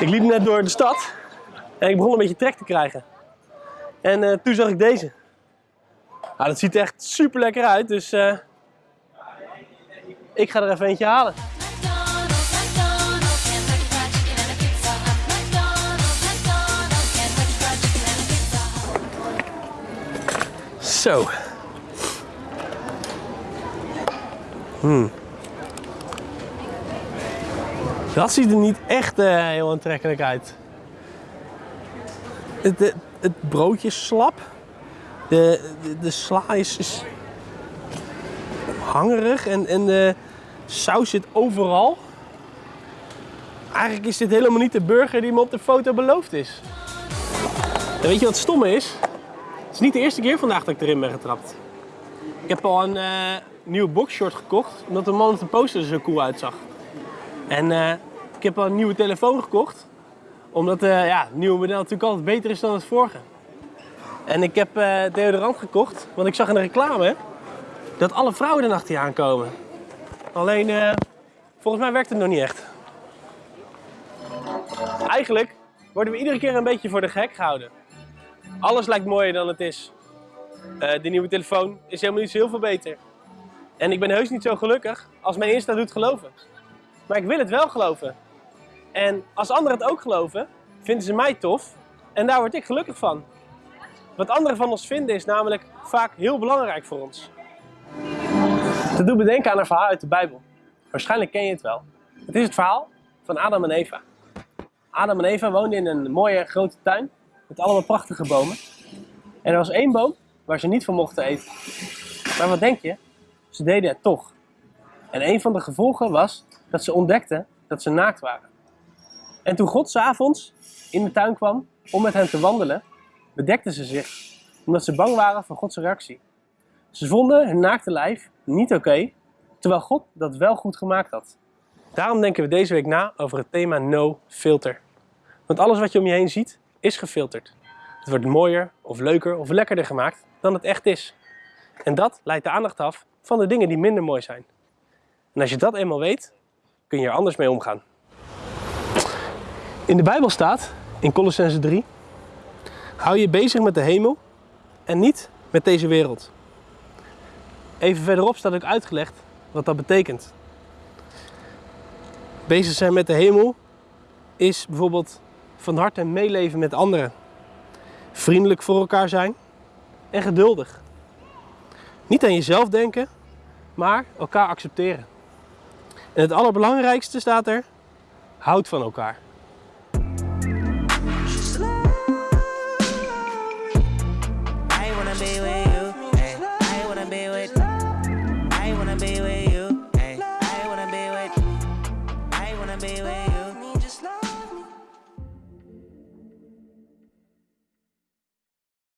Ik liep net door de stad en ik begon een beetje trek te krijgen. En eh, toen zag ik deze. Nou, dat ziet er echt super lekker uit, dus eh, ik ga er even eentje halen. McDonald's, McDonald's, Dat ziet er niet echt eh, heel aantrekkelijk uit. Het, het, broodje is slap. De, de, de sla is, hangerig en, en de saus zit overal. Eigenlijk is dit helemaal niet de burger die me op de foto beloofd is. En weet je wat stom is? Het is niet de eerste keer vandaag dat ik erin ben getrapt. Ik heb al een eh, nieuwe boxshort gekocht, omdat de man op de poster er zo cool uitzag. En eh, ik heb al een nieuwe telefoon gekocht, omdat eh, ja, het nieuwe model natuurlijk altijd beter is dan het vorige. En ik heb eh, deodorant gekocht, want ik zag in de reclame dat alle vrouwen er achter aankomen. Alleen, eh, volgens mij werkt het nog niet echt. Eigenlijk worden we iedere keer een beetje voor de gek gehouden. Alles lijkt mooier dan het is. Eh, de nieuwe telefoon is helemaal niet zo heel veel beter. En ik ben heus niet zo gelukkig als mijn Insta doet geloven. Maar ik wil het wel geloven. En als anderen het ook geloven, vinden ze mij tof. En daar word ik gelukkig van. Wat anderen van ons vinden is namelijk vaak heel belangrijk voor ons. Dat doet me denken aan een verhaal uit de Bijbel. Waarschijnlijk ken je het wel. Het is het verhaal van Adam en Eva. Adam en Eva woonden in een mooie grote tuin met allemaal prachtige bomen. En er was één boom waar ze niet van mochten eten. Maar wat denk je? Ze deden het toch. En een van de gevolgen was dat ze ontdekten dat ze naakt waren. En toen God s'avonds in de tuin kwam om met hen te wandelen, bedekten ze zich, omdat ze bang waren voor Gods reactie. Ze vonden hun naakte lijf niet oké, terwijl God dat wel goed gemaakt had. Daarom denken we deze week na over het thema no filter. Want alles wat je om je heen ziet, is gefilterd. Het wordt mooier of leuker of lekkerder gemaakt dan het echt is. En dat leidt de aandacht af van de dingen die minder mooi zijn. En als je dat eenmaal weet, kun je er anders mee omgaan. In de Bijbel staat, in Colossense 3, hou je bezig met de hemel en niet met deze wereld. Even verderop staat ook uitgelegd wat dat betekent. Bezig zijn met de hemel is bijvoorbeeld van harte meeleven met anderen. Vriendelijk voor elkaar zijn en geduldig. Niet aan jezelf denken, maar elkaar accepteren. En het allerbelangrijkste staat er: houd van elkaar.